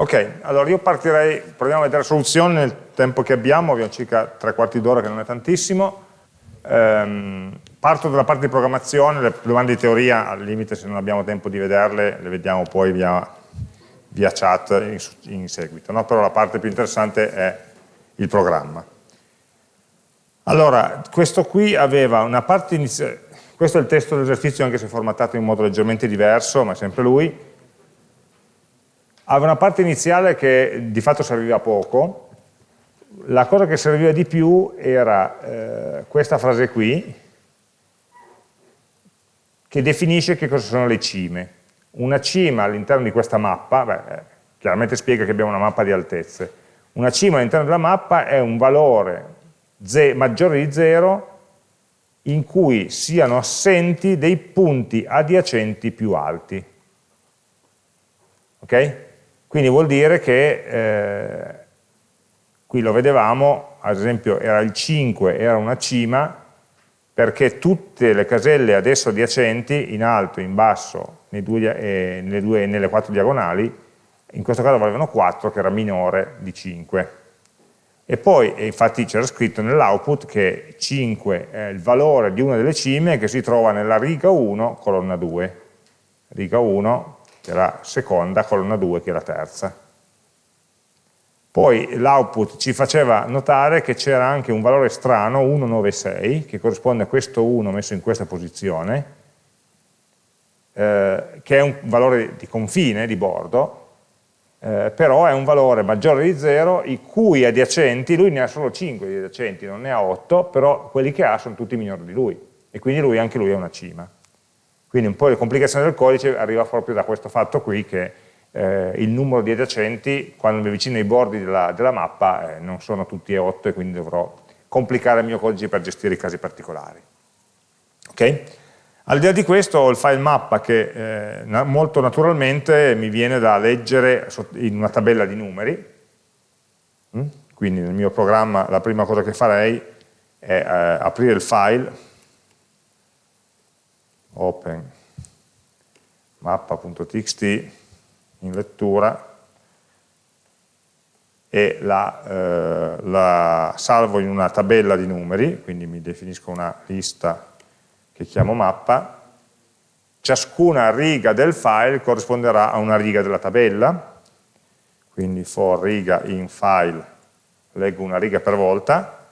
Ok, allora io partirei, proviamo a vedere la soluzione nel tempo che abbiamo, abbiamo circa tre quarti d'ora che non è tantissimo. Ehm, parto dalla parte di programmazione, le domande di teoria al limite se non abbiamo tempo di vederle le vediamo poi via, via chat in, in seguito, no? però la parte più interessante è il programma. Allora, questo qui aveva una parte iniziale, questo è il testo dell'esercizio anche se formattato in modo leggermente diverso, ma è sempre lui, aveva una parte iniziale che di fatto serviva poco, la cosa che serviva di più era eh, questa frase qui, che definisce che cosa sono le cime. Una cima all'interno di questa mappa, beh, eh, chiaramente spiega che abbiamo una mappa di altezze, una cima all'interno della mappa è un valore maggiore di 0 in cui siano assenti dei punti adiacenti più alti. Ok? Quindi vuol dire che, eh, qui lo vedevamo, ad esempio era il 5, era una cima, perché tutte le caselle adesso adiacenti, in alto, in basso, due, eh, nelle, due, nelle quattro diagonali, in questo caso valevano 4, che era minore di 5. E poi, e infatti c'era scritto nell'output che 5 è il valore di una delle cime che si trova nella riga 1, colonna 2. Riga 1, che è la seconda, colonna 2 che è la terza. Poi l'output ci faceva notare che c'era anche un valore strano, 196, che corrisponde a questo 1 messo in questa posizione, eh, che è un valore di confine, di bordo, eh, però è un valore maggiore di 0, i cui adiacenti, lui ne ha solo 5 di adiacenti, non ne ha 8, però quelli che ha sono tutti minori di lui, e quindi lui, anche lui è una cima. Quindi un po' di complicazione del codice arriva proprio da questo fatto qui che eh, il numero di adiacenti quando mi avvicino ai bordi della, della mappa eh, non sono tutti e 8 e quindi dovrò complicare il mio codice per gestire i casi particolari. Ok? Al di là di questo ho il file mappa che eh, molto naturalmente mi viene da leggere in una tabella di numeri, mm? quindi nel mio programma la prima cosa che farei è eh, aprire il file open mappa.txt in lettura e la, eh, la, salvo in una tabella di numeri, quindi mi definisco una lista che chiamo mappa, ciascuna riga del file corrisponderà a una riga della tabella, quindi for riga in file leggo una riga per volta,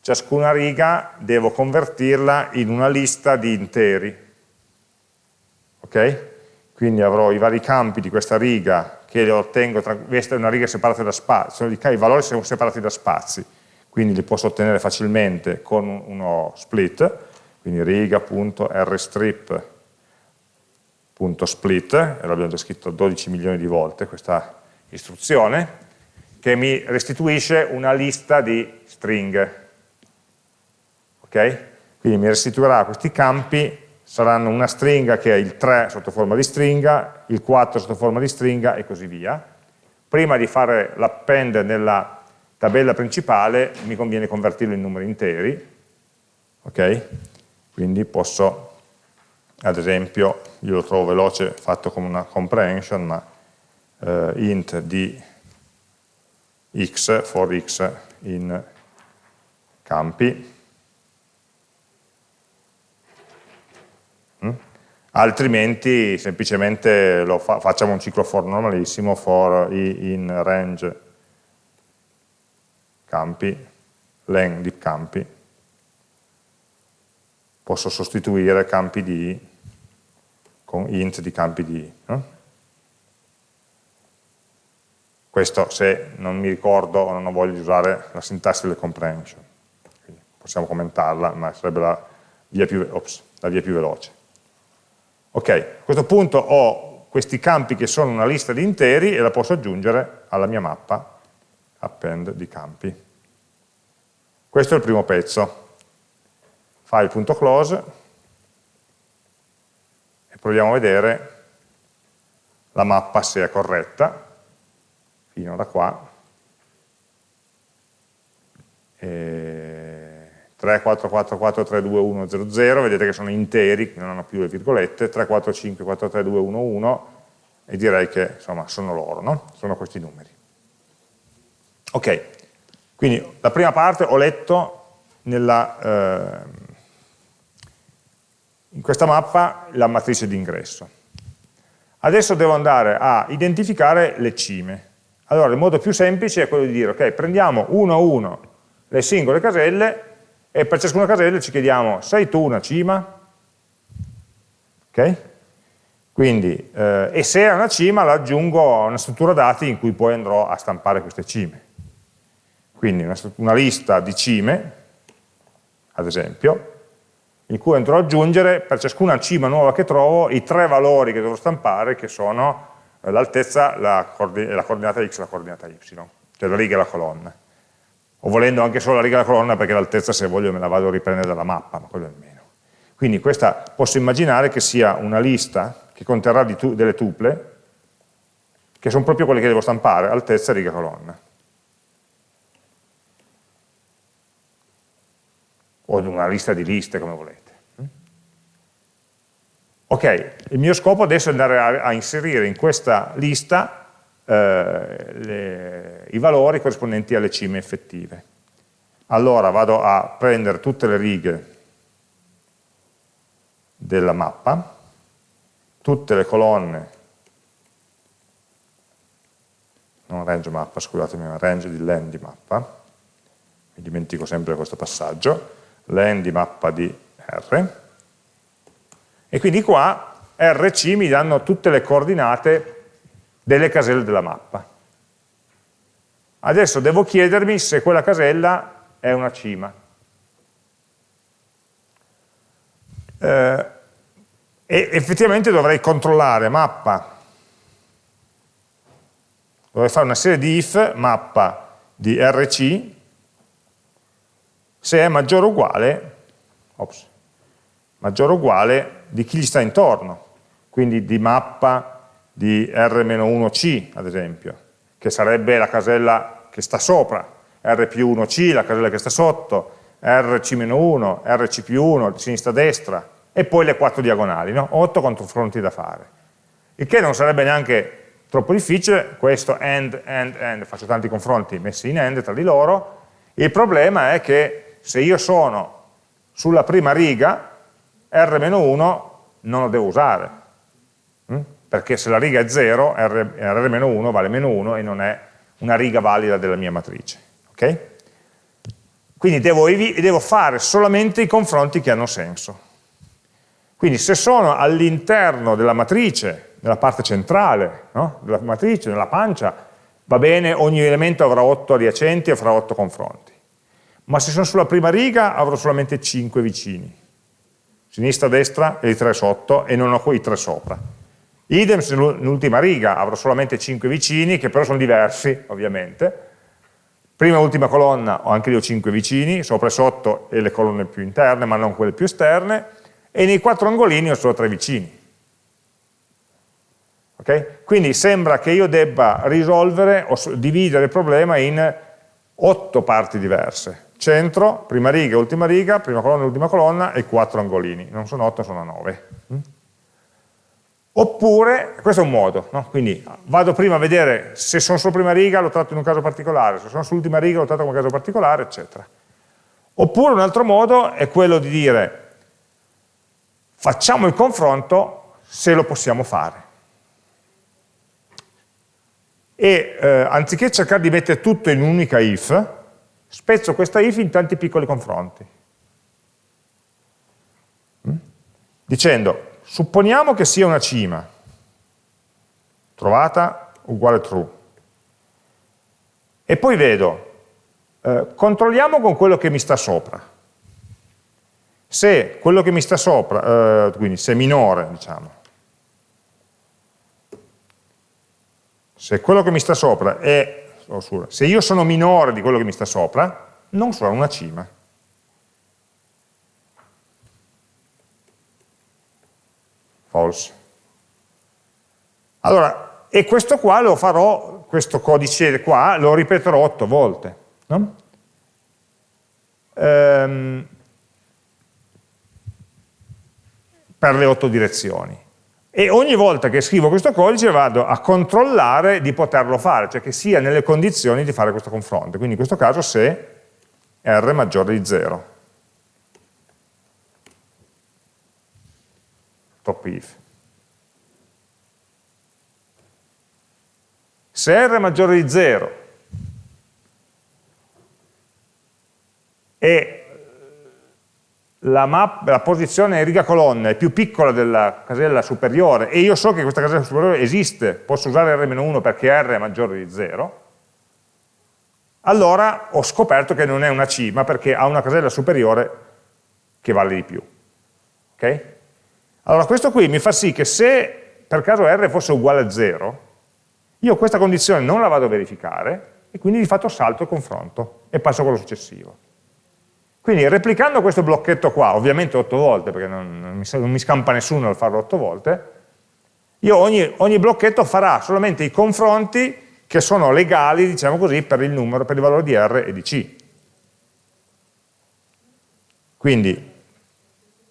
ciascuna riga devo convertirla in una lista di interi, ok? Quindi avrò i vari campi di questa riga che ottengo, tra, questa è una riga separata da spazi, i valori sono separati da spazi, quindi li posso ottenere facilmente con uno split, quindi riga.rstrip.split, e l'abbiamo già scritto 12 milioni di volte questa istruzione, che mi restituisce una lista di stringhe. Ok? Quindi mi restituirà questi campi saranno una stringa che è il 3 sotto forma di stringa, il 4 sotto forma di stringa e così via. Prima di fare l'append nella tabella principale mi conviene convertirlo in numeri interi, ok? Quindi posso, ad esempio, io lo trovo veloce fatto come una comprehension, ma eh, int di x for x in campi, altrimenti semplicemente fa, facciamo un ciclo for normalissimo, for i in range. Campi, len di campi, posso sostituire campi di con int di campi di no? questo se non mi ricordo o non voglio usare la sintassi del comprehension. Possiamo commentarla ma sarebbe la via più, ops, la via più veloce Ok, a questo punto ho questi campi che sono una lista di interi e la posso aggiungere alla mia mappa append di campi. Questo è il primo pezzo. File.close e proviamo a vedere la mappa se è corretta, fino da qua. E 3, 4, 4, 4, 3, 2, 1, 0, 0, vedete che sono interi, non hanno più le virgolette, 3, 4, 5, 4, 3, 2, 1, 1, e direi che insomma, sono loro, no? sono questi numeri. Ok, quindi la prima parte ho letto nella, eh, in questa mappa la matrice di ingresso. Adesso devo andare a identificare le cime. Allora il modo più semplice è quello di dire, ok, prendiamo uno a uno le singole caselle e per ciascuna casella ci chiediamo, sei tu una cima? Ok? Quindi, eh, e se è una cima la aggiungo a una struttura dati in cui poi andrò a stampare queste cime. Quindi una, una lista di cime, ad esempio, in cui andrò ad aggiungere per ciascuna cima nuova che trovo i tre valori che devo stampare che sono eh, l'altezza, la, la, coordinata x e la coordinata y, cioè la riga e la colonna. O volendo anche solo la riga e la colonna perché l'altezza se voglio me la vado a riprendere dalla mappa, ma quello è il meno. Quindi questa posso immaginare che sia una lista che conterrà tu, delle tuple che sono proprio quelle che devo stampare, altezza, riga, colonna. o una lista di liste, come volete. Ok, il mio scopo adesso è andare a, a inserire in questa lista le, i valori corrispondenti alle cime effettive. Allora vado a prendere tutte le righe della mappa, tutte le colonne, non range mappa, scusatemi, range di len di mappa, mi dimentico sempre questo passaggio, len di mappa di R, e quindi qua RC mi danno tutte le coordinate delle caselle della mappa. Adesso devo chiedermi se quella casella è una cima. Eh, e effettivamente dovrei controllare mappa, dovrei fare una serie di if mappa di RC se è maggiore o uguale, ops, maggiore o uguale di chi gli sta intorno, quindi di mappa di R-1C ad esempio, che sarebbe la casella che sta sopra, R più 1C, la casella che sta sotto, RC-1, RC più 1, sinistra-destra, e poi le quattro diagonali, no? 8 confronti da fare. Il che non sarebbe neanche troppo difficile, questo AND, AND, AND, faccio tanti confronti messi in AND tra di loro, il problema è che se io sono sulla prima riga, R-1 non lo devo usare? Perché se la riga è 0, R-1 vale meno 1 e non è una riga valida della mia matrice. Okay? Quindi devo, devo fare solamente i confronti che hanno senso. Quindi se sono all'interno della matrice, nella parte centrale no? della matrice, nella pancia, va bene, ogni elemento avrà 8 adiacenti e farà 8 confronti ma se sono sulla prima riga avrò solamente 5 vicini, sinistra, destra e i 3 sotto, e non ho quei 3 sopra. Idem nell'ultima riga avrò solamente 5 vicini, che però sono diversi, ovviamente. Prima e ultima colonna ho anche lì 5 vicini, sopra e sotto e le colonne più interne, ma non quelle più esterne, e nei quattro angolini ho solo 3 vicini. Okay? Quindi sembra che io debba risolvere o dividere il problema in 8 parti diverse centro, prima riga, ultima riga, prima colonna, ultima colonna e quattro angolini, non sono 8, sono 9. Oppure, questo è un modo, no? quindi vado prima a vedere se sono sulla prima riga, lo tratto in un caso particolare, se sono sull'ultima riga, lo tratto in un caso particolare, eccetera. Oppure un altro modo è quello di dire facciamo il confronto se lo possiamo fare. E eh, anziché cercare di mettere tutto in un'unica if, spezzo questa if in tanti piccoli confronti. Mm? Dicendo, supponiamo che sia una cima, trovata uguale true, e poi vedo, eh, controlliamo con quello che mi sta sopra. Se quello che mi sta sopra, eh, quindi se è minore, diciamo, se quello che mi sta sopra è se io sono minore di quello che mi sta sopra, non sono una cima. False. Allora, e questo qua lo farò, questo codice qua, lo ripeterò otto volte. No? Ehm, per le otto direzioni. e ogni volta che scrivo questo codice vado a controllare di poterlo fare, cioè che sia nelle condizioni di fare questo confronto. Quindi in questo caso se r maggiore di 0. Top if. Se r è maggiore di 0 e la, map, la posizione riga colonna è più piccola della casella superiore e io so che questa casella superiore esiste, posso usare R-1 perché R è maggiore di 0, allora ho scoperto che non è una C, ma perché ha una casella superiore che vale di più. Okay? Allora questo qui mi fa sì che se per caso R fosse uguale a 0, io questa condizione non la vado a verificare e quindi di fatto salto il confronto e passo a quello successivo. Quindi replicando questo blocchetto qua, ovviamente 8 volte, perché non, non, mi, non mi, scampa nessuno al farlo 8 volte, io ogni, ogni, blocchetto farà solamente i confronti che sono legali, diciamo così, per il numero, per il valore di R e di C. Quindi,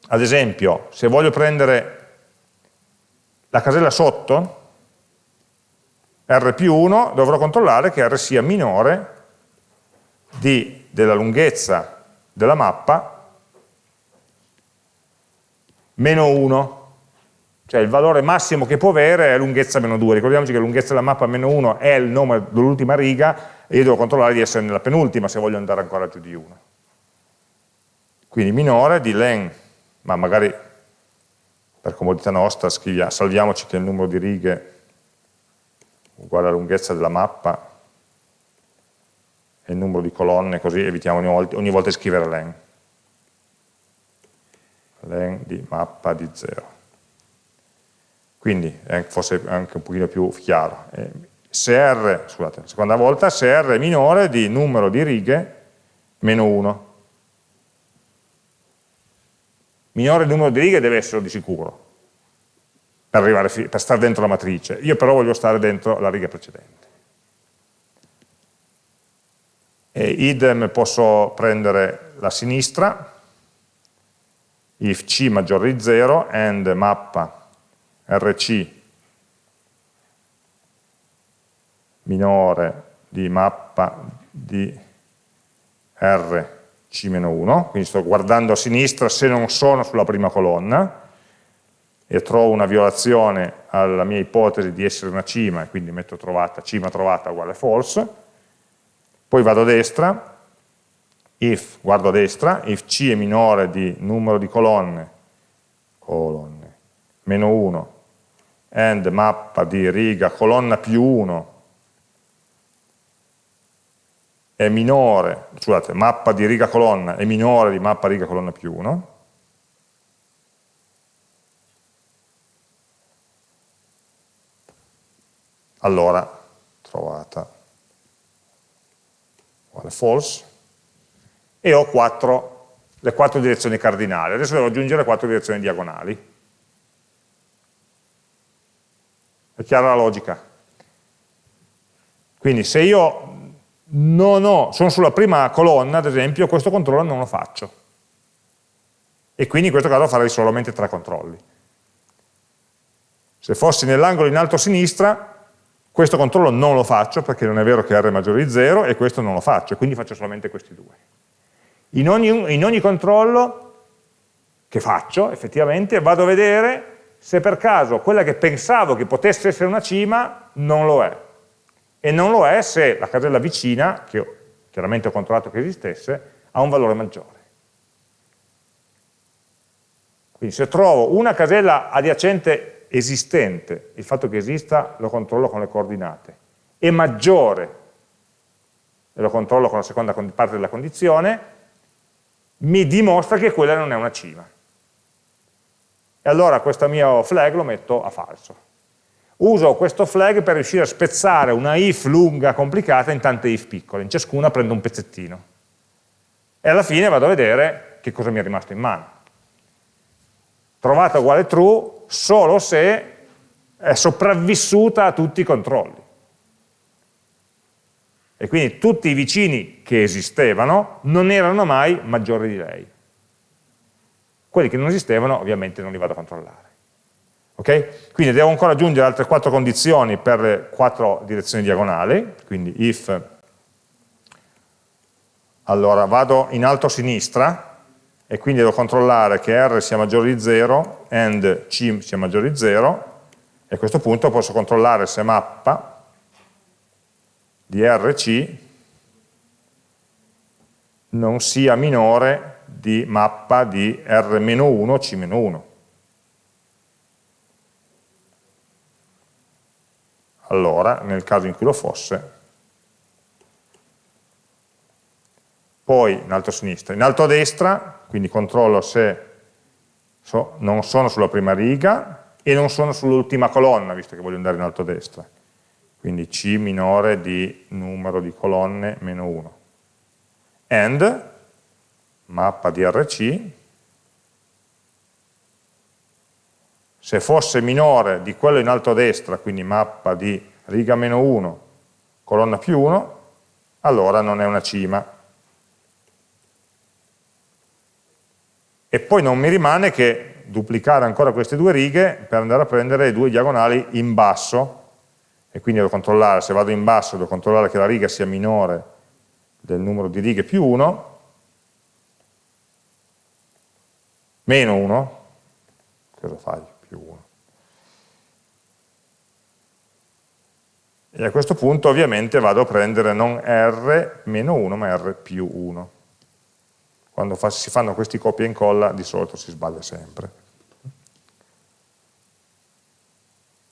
ad esempio, se voglio prendere la casella sotto, R più 1, dovrò controllare che R sia minore di, della lunghezza della mappa meno 1, cioè il valore massimo che può avere è lunghezza meno 2, ricordiamoci che lunghezza della mappa meno 1 è il nome dell'ultima riga e io devo controllare di essere nella penultima se voglio andare ancora giù di 1. Quindi minore di len, ma magari per comodità nostra salviamoci che il numero di righe uguale alla lunghezza della mappa e il numero di colonne, così evitiamo ogni volta, ogni volta di scrivere len. len di mappa di 0. Quindi è forse anche un pochino più chiaro. Eh, se R, scusate, seconda volta, se R è minore di numero di righe meno 1. Minore il numero di righe deve essere di sicuro, per, arrivare, per stare dentro la matrice. Io però voglio stare dentro la riga precedente e idem posso prendere la sinistra, if c maggiore di 0, and mappa rc minore di mappa di rc-1, quindi sto guardando a sinistra se non sono sulla prima colonna, e trovo una violazione alla mia ipotesi di essere una cima, e quindi metto trovata, cima trovata uguale false, poi vado a destra, if, guardo a destra, if c è minore di numero di colonne, colonne, meno 1, and mappa di riga colonna più 1 è minore, scusate, mappa di riga colonna è minore di mappa riga colonna più 1, allora trovata uguale false, e ho quattro, le quattro direzioni cardinali. Adesso devo aggiungere quattro direzioni diagonali. È chiara la logica? Quindi se io non ho, sono sulla prima colonna, ad esempio, questo controllo non lo faccio. E quindi in questo caso farei solamente tre controlli. Se fossi nell'angolo in alto a sinistra, questo controllo non lo faccio perché non è vero che R è maggiore di 0 e questo non lo faccio, quindi faccio solamente questi due. In ogni, in ogni controllo che faccio, effettivamente, vado a vedere se per caso quella che pensavo che potesse essere una cima non lo è. E non lo è se la casella vicina, che ho, chiaramente ho controllato che esistesse, ha un valore maggiore. Quindi se trovo una casella adiacente esistente, il fatto che esista lo controllo con le coordinate, è maggiore, e lo controllo con la seconda parte della condizione, mi dimostra che quella non è una cima. E allora questo mio flag lo metto a falso. Uso questo flag per riuscire a spezzare una if lunga, complicata, in tante if piccole, in ciascuna prendo un pezzettino. E alla fine vado a vedere che cosa mi è rimasto in mano. Trovata uguale true, solo se è sopravvissuta a tutti i controlli. E quindi tutti i vicini che esistevano non erano mai maggiori di lei. Quelli che non esistevano ovviamente non li vado a controllare. Ok? Quindi devo ancora aggiungere altre quattro condizioni per le quattro direzioni diagonali, quindi if, allora vado in alto a sinistra e quindi devo controllare che R sia maggiore di 0 and C sia maggiore di 0 e a questo punto posso controllare se mappa di RC non sia minore di mappa di R-1 C-1. Allora, nel caso in cui lo fosse, poi in alto a sinistra, in alto a destra, quindi controllo se so, non sono sulla prima riga e non sono sull'ultima colonna, visto che voglio andare in alto a destra. Quindi C minore di numero di colonne meno 1 and mappa di RC se fosse minore di quello in alto a destra, quindi mappa di riga meno 1, colonna più 1, allora non è una cima. E poi non mi rimane che duplicare ancora queste due righe per andare a prendere le due diagonali in basso, e quindi devo controllare, se vado in basso, devo controllare che la riga sia minore del numero di righe più 1, meno 1, cosa fai? Più 1. E a questo punto ovviamente vado a prendere non R meno 1, ma R più 1. Quando fa, si fanno questi copia e incolla di solito si sbaglia sempre.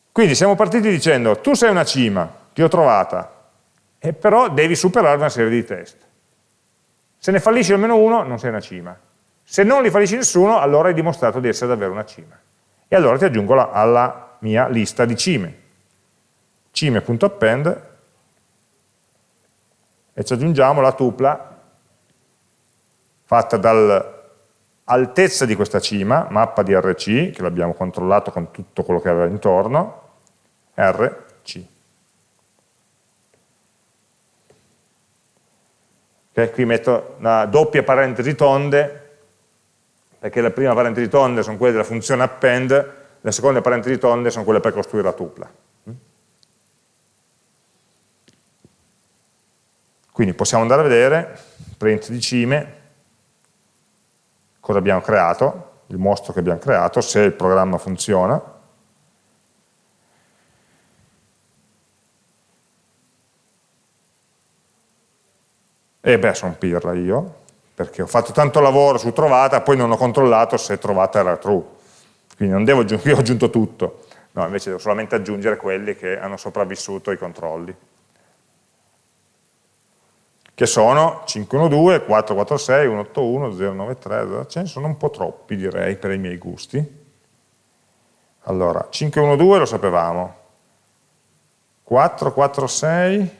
Quindi siamo partiti dicendo, tu sei una cima, ti ho trovata, e però devi superare una serie di test. Se ne fallisci almeno uno, non sei una cima. Se non li fallisci nessuno, allora hai dimostrato di essere davvero una cima. E allora ti aggiungo la, alla mia lista di cime. cime.append e ci aggiungiamo la tupla fatta dall'altezza di questa cima, mappa di RC, che l'abbiamo controllato con tutto quello che aveva intorno, RC. Okay, qui metto una doppia parentesi tonde, perché la prima parentesi tonde sono quelle della funzione append, le seconde parentesi tonde sono quelle per costruire la tupla. Quindi possiamo andare a vedere, print di cime, cosa abbiamo creato, il mostro che abbiamo creato, se il programma funziona, E beh, sono pirla io, perché ho fatto tanto lavoro su trovata, poi non ho controllato se trovata era true. Quindi non devo aggiungere, io ho aggiunto tutto, no, invece devo solamente aggiungere quelli che hanno sopravvissuto ai controlli. Che sono 512, 446, 181, 093, ce ne sono un po' troppi direi per i miei gusti. Allora, 512 lo sapevamo, 446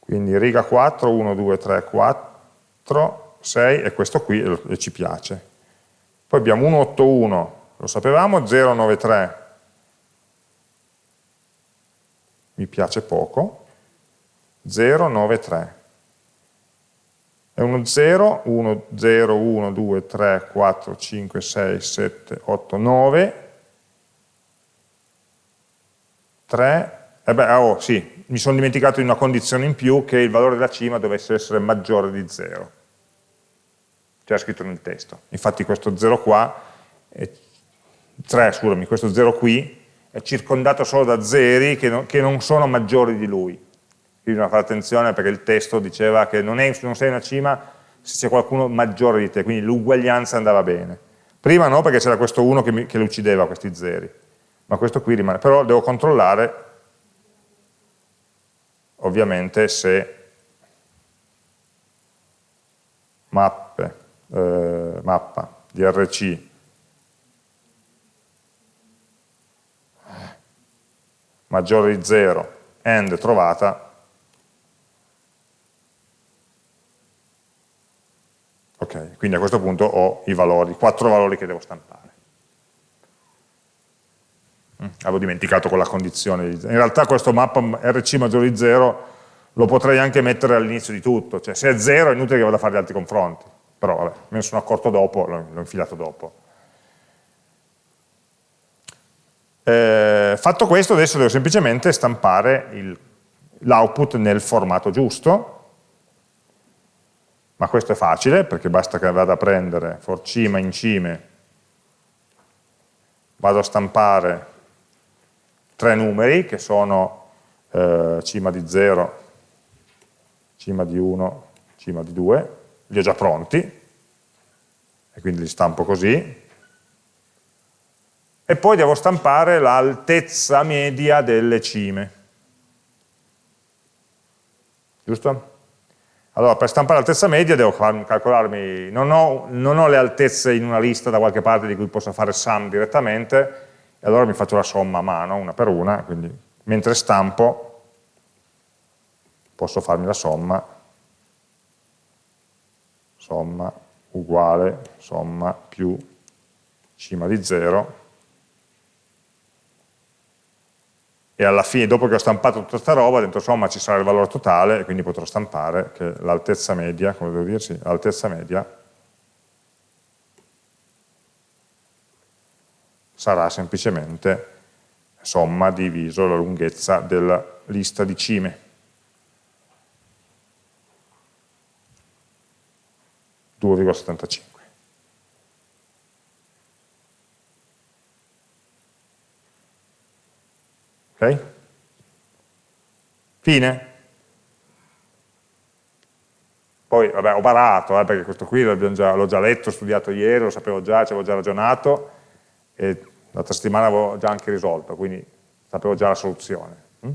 quindi riga 4, 1, 2, 3, 4, 6 e questo qui e ci piace. Poi abbiamo 181, lo sapevamo, 093 mi piace poco, 093 è uno 0, 1, 0, 1, 2, 3, 4, 5, 6, 7, 8, 9, 3, eh beh, oh sì, mi sono dimenticato di una condizione in più che il valore della cima dovesse essere maggiore di 0. C'era scritto nel testo. Infatti questo 0 qua, è, 3 scusami, questo 0 qui è circondato solo da zeri che, no, che non sono maggiori di lui. Quindi bisogna fare attenzione perché il testo diceva che non, è, non sei una cima se c'è qualcuno maggiore di te, quindi l'uguaglianza andava bene. Prima no, perché c'era questo 1 che, che le uccideva questi zeri, ma questo qui rimane. Però devo controllare ovviamente se mappe, eh, mappa di RC maggiore di 0 end trovata ok, quindi a questo punto ho i valori, quattro valori che devo stampare Mm. avevo dimenticato quella condizione. In realtà questo mappa RC maggiore di 0 lo potrei anche mettere all'inizio di tutto, cioè se è 0 è inutile che vada a fare gli altri confronti, però vabbè, me ne sono accorto dopo, l'ho infilato dopo. Eh, fatto questo adesso devo semplicemente stampare l'output nel formato giusto, ma questo è facile perché basta che vada a prendere for cima in cime, vado a stampare tre numeri che sono eh, cima di 0, cima di 1, cima di 2, li ho già pronti e quindi li stampo così e poi devo stampare l'altezza media delle cime giusto? Allora, per stampare l'altezza media devo calcolarmi, non ho, non ho, le altezze in una lista da qualche parte di cui posso fare sum direttamente, e allora mi faccio la somma a mano, una per una, quindi mentre stampo posso farmi la somma, somma uguale, somma più cima di 0, e alla fine, dopo che ho stampato tutta questa roba, dentro somma ci sarà il valore totale e quindi potrò stampare che l'altezza media, come devo dirsi, l'altezza media sarà semplicemente somma diviso la lunghezza della lista di cime. 2,75. Ok? Fine? Poi, vabbè, ho barato, eh, perché questo qui l'ho già, già, letto, studiato ieri, lo sapevo già, ci avevo già ragionato, e l'altra settimana avevo già anche risolto, quindi sapevo già la soluzione. Mm?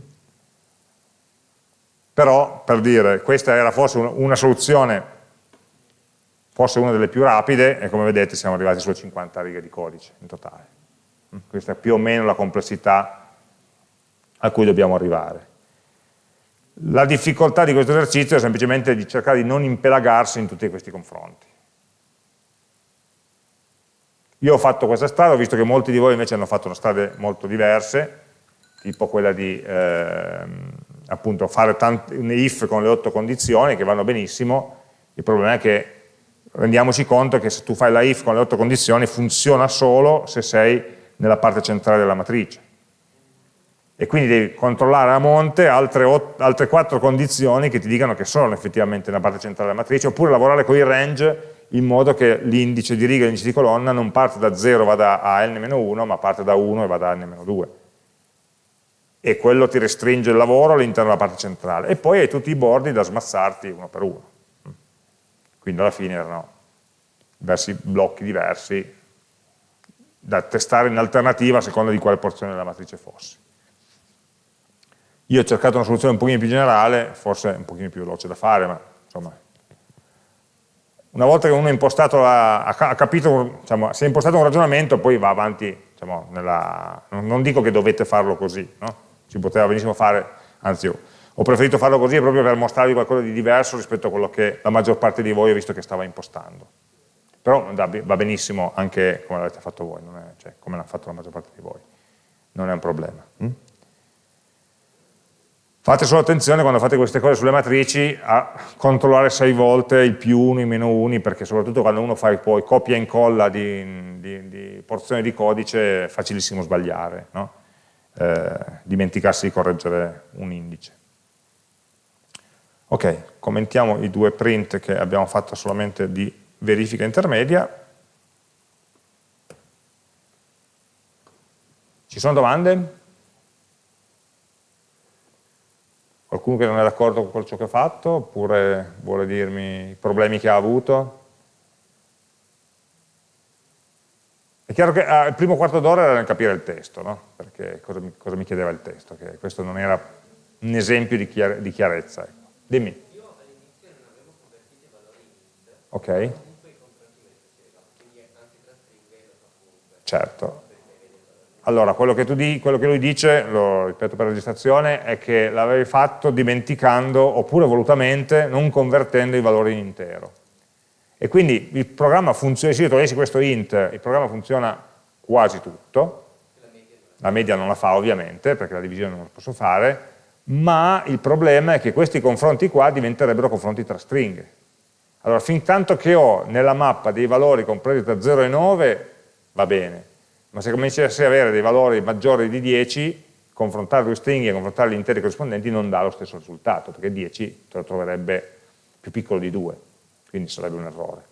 Però, per dire, questa era forse una, una soluzione, forse una delle più rapide, e come vedete siamo arrivati sulle 50 righe di codice in totale. Mm? Questa è più o meno la complessità a cui dobbiamo arrivare. La difficoltà di questo esercizio è semplicemente di cercare di non impelagarsi in tutti questi confronti. Io ho fatto questa strada, ho visto che molti di voi invece hanno fatto strade molto diverse, tipo quella di eh, appunto fare un if con le otto condizioni, che vanno benissimo, il problema è che rendiamoci conto che se tu fai la if con le otto condizioni funziona solo se sei nella parte centrale della matrice e quindi devi controllare a monte altre, altre quattro condizioni che ti dicano che sono effettivamente nella parte centrale della matrice, oppure lavorare con i range in modo che l'indice di riga e l'indice di colonna non parte da 0 e vada a n-1, ma parte da 1 e vada a n-2. E quello ti restringe il lavoro all'interno della parte centrale. E poi hai tutti i bordi da smazzarti uno per uno. Quindi alla fine erano diversi blocchi diversi da testare in alternativa a seconda di quale porzione della matrice fossi. Io ho cercato una soluzione un pochino più generale, forse un pochino più veloce da fare, ma insomma, una volta che uno ha impostato, la, ha capito, diciamo, si è impostato un ragionamento, poi va avanti, diciamo, nella, non dico che dovete farlo così, no? si poteva benissimo fare, anzi ho preferito farlo così proprio per mostrarvi qualcosa di diverso rispetto a quello che la maggior parte di voi ha visto che stava impostando. Però va benissimo anche come l'avete fatto voi, è, cioè come l'ha fatto la maggior parte di voi, non è un problema. Hm? Fate solo attenzione quando fate queste cose sulle matrici a controllare sei volte il più 1, i meno 1, perché soprattutto quando uno fa poi copia e incolla di, di, di porzioni di codice è facilissimo sbagliare, no? eh, dimenticarsi di correggere un indice. Ok, commentiamo i due print che abbiamo fatto solamente di verifica intermedia. Ci sono domande? Qualcuno che non è d'accordo con ciò che ha fatto, oppure vuole dirmi i problemi che ha avuto? È chiaro che ah, il primo quarto d'ora era nel capire il testo, no? perché cosa mi, cosa mi, chiedeva il testo, che questo non era un esempio di, chiar di chiarezza. Ecco. Dimmi. Io all'inizio non avevo convertito i valori in int, ok. comunque. Certo, allora, quello che, di, quello che, lui dice, lo ripeto per registrazione, è che l'avevi fatto dimenticando, oppure volutamente, non convertendo i valori in intero. E quindi il programma funziona, se io togliessi questo int, il programma funziona quasi tutto, la media non la fa ovviamente, perché la divisione non la posso fare, ma il problema è che questi confronti qua diventerebbero confronti tra stringhe. Allora, fin tanto che ho nella mappa dei valori compresi tra 0 e 9, va bene, ma se cominciassi ad avere dei valori maggiori di 10, confrontare due stringhe e confrontare gli interi corrispondenti non dà lo stesso risultato, perché 10 te lo troverebbe più piccolo di 2, quindi sarebbe un errore.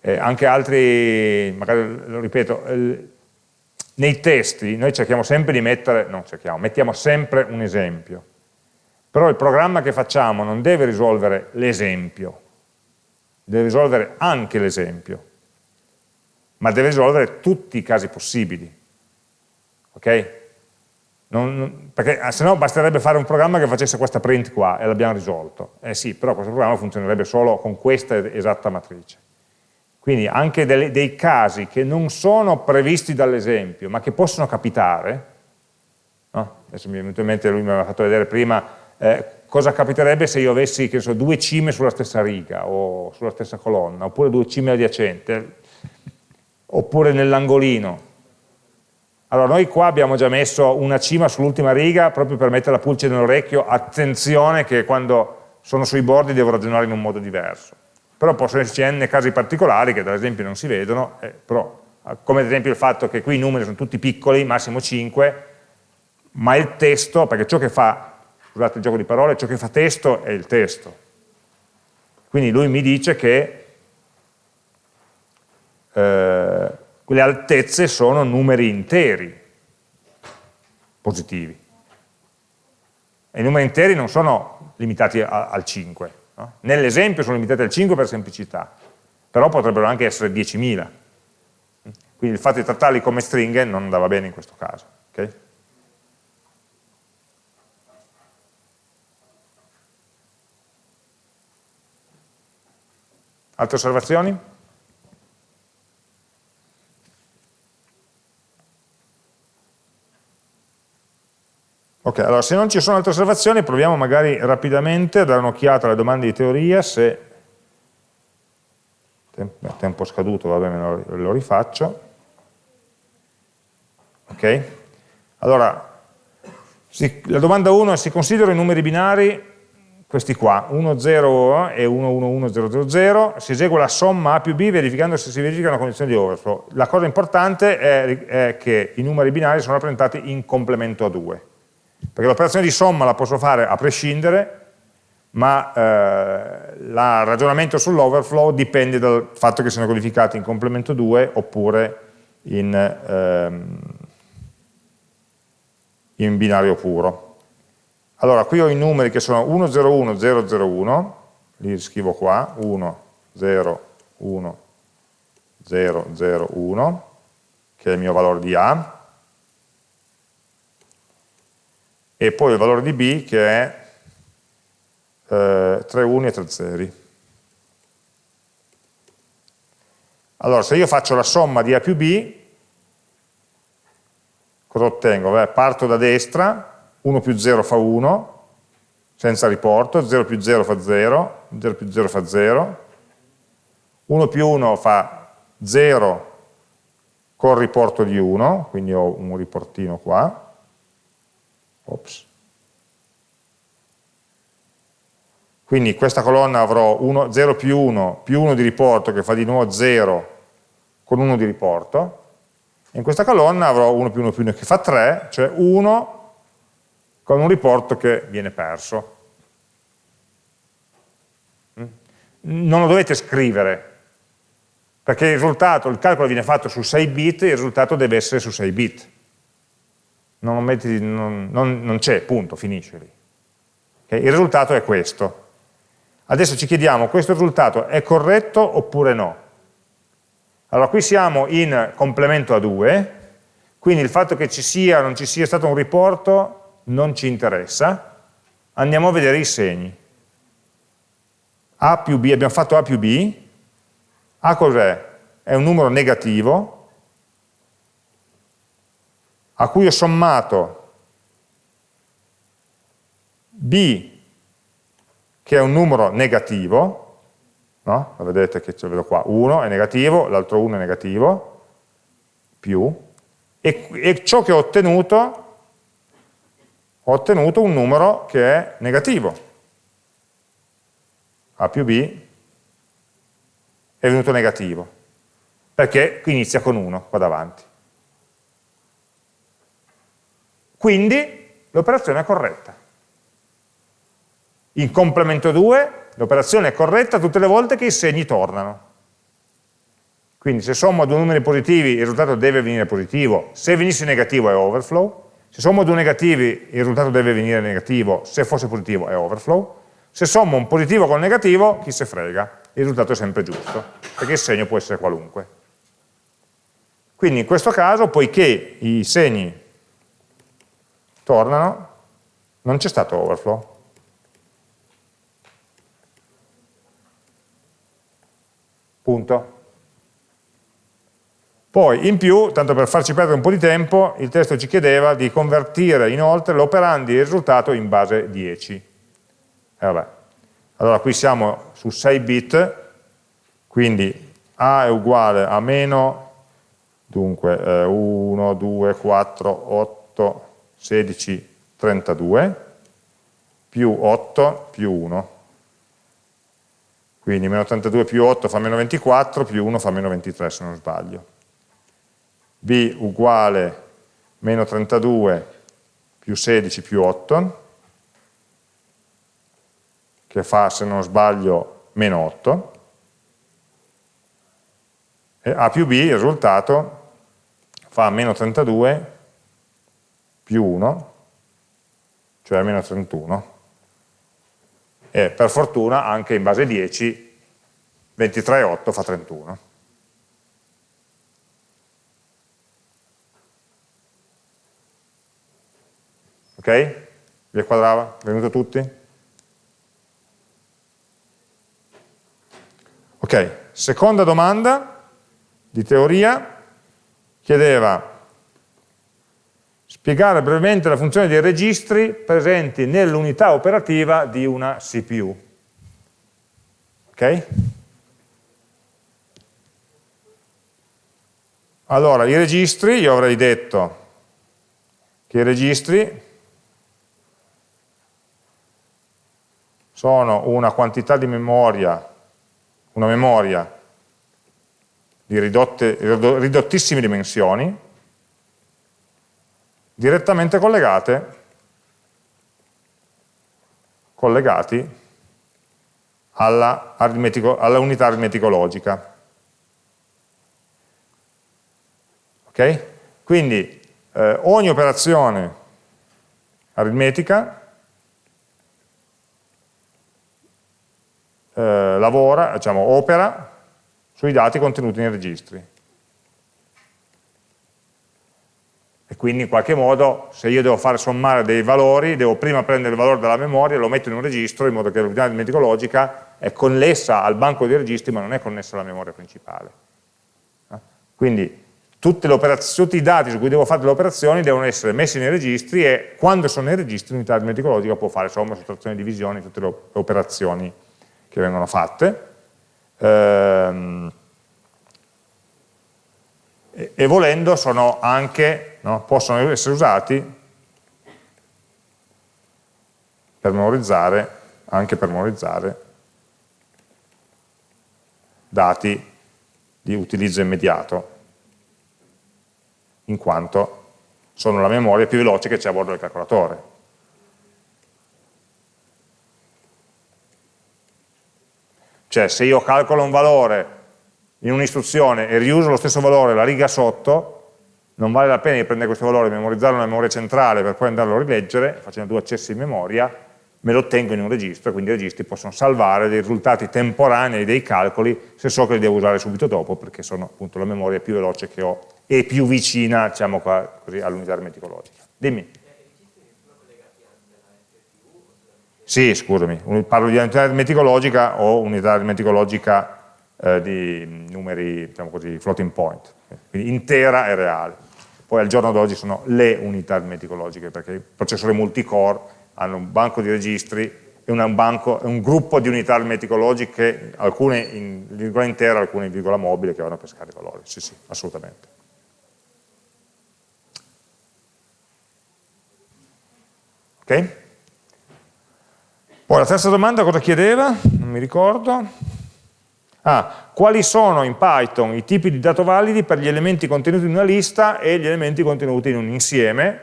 Eh, anche altri, magari lo ripeto, nei testi noi cerchiamo sempre di mettere, non cerchiamo, mettiamo sempre un esempio, però il programma che facciamo non deve risolvere l'esempio, deve risolvere anche l'esempio, ma deve risolvere tutti i casi possibili. Ok? Non, perché ah, se no basterebbe fare un programma che facesse questa print qua e l'abbiamo risolto. Eh sì, però questo programma funzionerebbe solo con questa esatta matrice. Quindi anche dei, dei casi che non sono previsti dall'esempio, ma che possono capitare, no? adesso mi è venuto in mente, lui mi aveva fatto vedere prima, eh, cosa capiterebbe se io avessi so, due cime sulla stessa riga o sulla stessa colonna, oppure due cime adiacenti, oppure nell'angolino. Allora noi qua abbiamo già messo una cima sull'ultima riga proprio per mettere la pulce nell'orecchio, attenzione che quando sono sui bordi devo ragionare in un modo diverso però possono esserci n casi particolari che ad esempio non si vedono, eh, però, come ad esempio il fatto che qui i numeri sono tutti piccoli, massimo 5, ma il testo, perché ciò che fa, scusate il gioco di parole, ciò che fa testo è il testo. Quindi lui mi dice che eh, le altezze sono numeri interi positivi. E i numeri interi non sono limitati a, al 5, No? Nell'esempio sono limitati al 5 per semplicità, però potrebbero anche essere 10.000. Quindi il fatto di trattarli come stringhe non andava bene in questo caso. Okay? Altre osservazioni? Ok, allora se non ci sono altre osservazioni proviamo magari rapidamente a dare un'occhiata alle domande di teoria, se tempo, scaduto, va bene, lo rifaccio. Ok? Allora, si, la domanda 1 è si considerano i numeri binari, questi qua, 1, 0 e 1, 1, 1, 0, 0, 0, si esegue la somma A più B verificando se si verifica una condizione di overflow. La cosa importante è, è che i numeri binari sono rappresentati in complemento a 2 perché l'operazione di somma la posso fare a prescindere, ma eh, il ragionamento sull'overflow dipende dal fatto che siano codificati in complemento 2 oppure in, ehm, in binario puro. Allora, qui ho i numeri che sono 1, 0, 1, 0, 0, 1, li scrivo qua, 1, 0, 1, 0, 0, 1, che è il mio valore di A, e poi il valore di b che è eh, 3 uni e 3 zeri. Allora, se io faccio la somma di A più B, cosa ottengo? Beh, parto da destra, 1 più 0 fa 1, senza riporto, 0 più 0 fa 0, 0 più 0 fa 0, 1 più 1 fa 0 con riporto di 1, quindi ho un riportino qua, Ops. Quindi questa colonna avrò 1, 0 più 1 più 1 di riporto che fa di nuovo 0 con 1 di riporto. In questa colonna avrò 1 più 1 più 1 che fa 3, cioè 1 con un riporto che viene perso. Mm? Non lo dovete scrivere, perché il risultato, il calcolo viene fatto su 6 bit, il risultato deve essere su 6 bit non, non, non, non c'è, punto, finisce lì. Okay? Il risultato è questo. Adesso ci chiediamo, questo risultato è corretto oppure no? Allora, qui siamo in complemento a 2, quindi il fatto che ci sia o non ci sia stato un riporto non ci interessa, andiamo a vedere i segni. A più B, abbiamo fatto A più B, A cos'è? È un numero negativo, a cui ho sommato b, che è un numero negativo, no? vedete che lo vedo qua, 1 è negativo, l'altro 1 è negativo, più, e, e ciò che ho ottenuto, ho ottenuto un numero che è negativo. A più B è venuto negativo, perché inizia con 1 qua davanti. Quindi l'operazione è corretta. In complemento 2 l'operazione è corretta tutte le volte che i segni tornano. Quindi se sommo due numeri positivi il risultato deve venire positivo, se venisse negativo è overflow, se sommo due negativi il risultato deve venire negativo, se fosse positivo è overflow, se sommo un positivo con negativo, chi se frega, il risultato è sempre giusto, perché il segno può essere qualunque. Quindi in questo caso, poiché i segni tornano, non c'è stato overflow. Punto. Poi, in più, tanto per farci perdere un po' di tempo, il testo ci chiedeva di convertire inoltre l'operandi il risultato in base 10. E vabbè. Allora qui siamo su 6 bit, quindi A è uguale a meno, dunque eh, 1, 2, 4, 8, 16, 32, più 8 più 1. Quindi meno 32 più 8 fa meno 24, più 1 fa meno 23 se non sbaglio. B uguale meno 32 più 16 più 8, che fa, se non sbaglio, meno 8, e A più B, il risultato, fa meno 32 più 1, cioè meno 31, e per fortuna anche in base 10, 23 e 8 fa 31. Ok? Vi quadrava? Venuto tutti? Ok, seconda domanda di teoria chiedeva spiegare brevemente la funzione dei registri presenti nell'unità operativa di una CPU. Ok? Allora, i registri, io avrei detto che i registri sono una quantità di memoria una memoria di ridotte, ridottissime dimensioni, direttamente collegate, collegati alla, alla unità aritmetico-logica. Ok? Quindi eh, ogni operazione aritmetica eh, lavora, diciamo, opera sui dati contenuti nei registri. E quindi in qualche modo, se io devo fare sommare dei valori, devo prima prendere il valore dalla memoria, lo metto in un registro, in modo che l'unità aritmetico-logica è connessa al banco di registri, ma non è connessa alla memoria principale. Eh? Quindi tutti i dati su cui devo fare le operazioni devono essere messi nei registri e quando sono nei registri l'unità aritmetico-logica può fare somma, sottrazione, divisione, tutte le operazioni che vengono fatte ehm, e, e, volendo sono anche, no, possono essere usati per memorizzare, anche per memorizzare dati di utilizzo immediato in quanto sono la memoria più veloce che c'è a bordo del calcolatore. Cioè se io calcolo un valore in un'istruzione e riuso lo stesso valore la riga sotto, non vale la pena di prendere questo valore, memorizzarlo nella memoria centrale per poi andarlo a rileggere, facendo due accessi in memoria, me lo tengo in un registro, quindi i registri possono salvare dei risultati temporanei dei calcoli se so che li devo usare subito dopo, perché sono appunto la memoria più veloce che ho e più vicina diciamo, all'unità aritmetico-logica. Dimmi. Sì, scusami, parlo di unità aritmetico-logica o unità aritmetico-logica eh, di numeri, diciamo così, floating point, quindi intera e reale. Poi al giorno d'oggi sono le unità aritmetico-logiche, perché i processori multicore hanno un banco di registri e un, banco, un gruppo di unità aritmetico-logiche, alcune in virgola intera, alcune in virgola mobile, che vanno a pescare valori. Sì, sì, assolutamente. Ok? Poi la terza domanda cosa chiedeva? Non mi ricordo. Ah, quali sono in Python i tipi di dato validi per gli elementi contenuti in una lista e gli elementi contenuti in un insieme?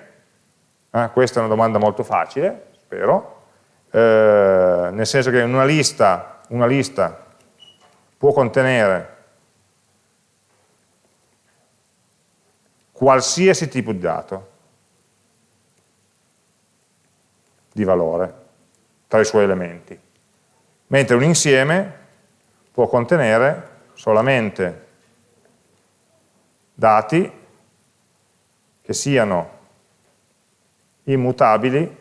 Eh, questa è una domanda molto facile, spero, eh, nel senso che una lista, una lista può contenere qualsiasi tipo di dato di valore tra i suoi elementi, mentre un insieme può contenere solamente dati che siano immutabili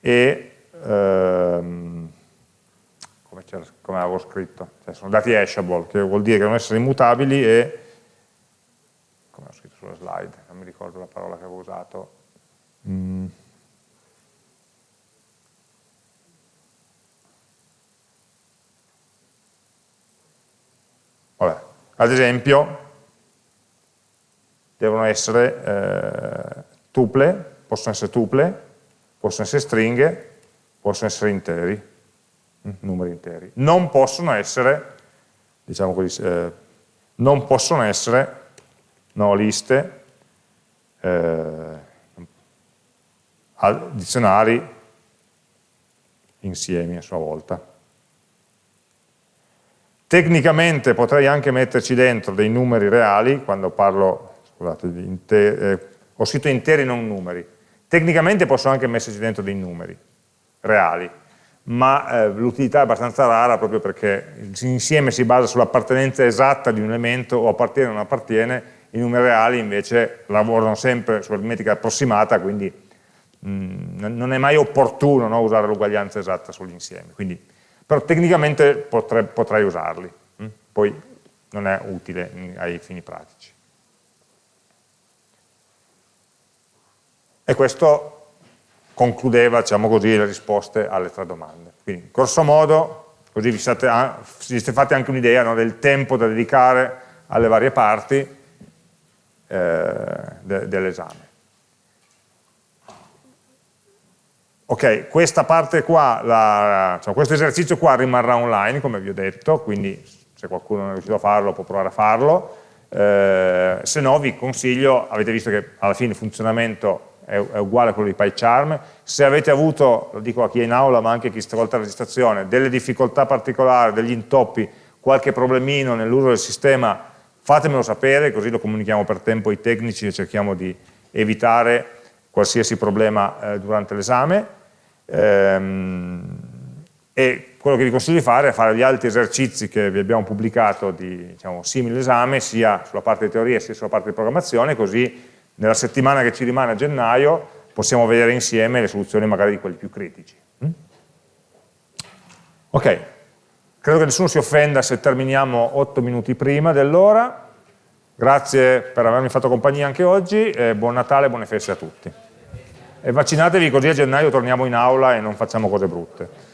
e ehm, come, come, avevo scritto, cioè sono dati hashable, che vuol dire che devono essere immutabili e come ho scritto sulla slide, non mi ricordo la parola che avevo usato. Mm. Vabbè. Ad esempio, devono essere eh, tuple, possono essere tuple, possono essere stringhe, possono essere interi, mm, numeri interi. Non possono essere, diciamo così, eh, non possono essere no, liste, eh, dizionari insiemi a sua volta. Tecnicamente potrei anche metterci dentro dei numeri reali, quando parlo, scusate, eh, ho scritto interi non numeri. Tecnicamente posso anche metterci dentro dei numeri reali, ma eh, l'utilità è abbastanza rara proprio perché l'insieme si basa sull'appartenenza esatta di un elemento o appartiene o non appartiene, i numeri reali invece lavorano sempre sull'aritmetica approssimata, quindi mh, mm, non è mai opportuno no, usare l'uguaglianza esatta sull'insieme. Però tecnicamente potrei, potrei usarli, mh? poi non è utile ai fini pratici. E questo concludeva, diciamo così, le risposte alle tre domande. Quindi, grosso modo, così vi siete, vi siete fatti anche un'idea no, del tempo da dedicare alle varie parti, eh, de dell'esame. Ok, questa parte qua, la, cioè questo esercizio qua rimarrà online, come vi ho detto, quindi se qualcuno non è riuscito a farlo può provare a farlo, eh, se no vi consiglio, avete visto che alla fine il funzionamento è, è, uguale a quello di PyCharm, se avete avuto, lo dico a chi è in aula ma anche a chi stravolta la registrazione, delle difficoltà particolari, degli intoppi, qualche problemino nell'uso del sistema fatemelo sapere, così lo comunichiamo per tempo ai tecnici e cerchiamo di evitare qualsiasi problema eh, durante l'esame. Ehm, e quello che vi consiglio di fare è fare gli altri esercizi che vi abbiamo pubblicato di diciamo, simile esame, sia sulla parte di teoria sia sulla parte di programmazione, così nella settimana che ci rimane a gennaio possiamo vedere insieme le soluzioni magari di quelli più critici. Mm? Ok, Credo che nessuno si offenda se terminiamo 8 minuti prima dell'ora. Grazie per avermi fatto compagnia anche oggi buon Natale e buone feste a tutti. E vaccinatevi così a gennaio torniamo in aula e non facciamo cose brutte.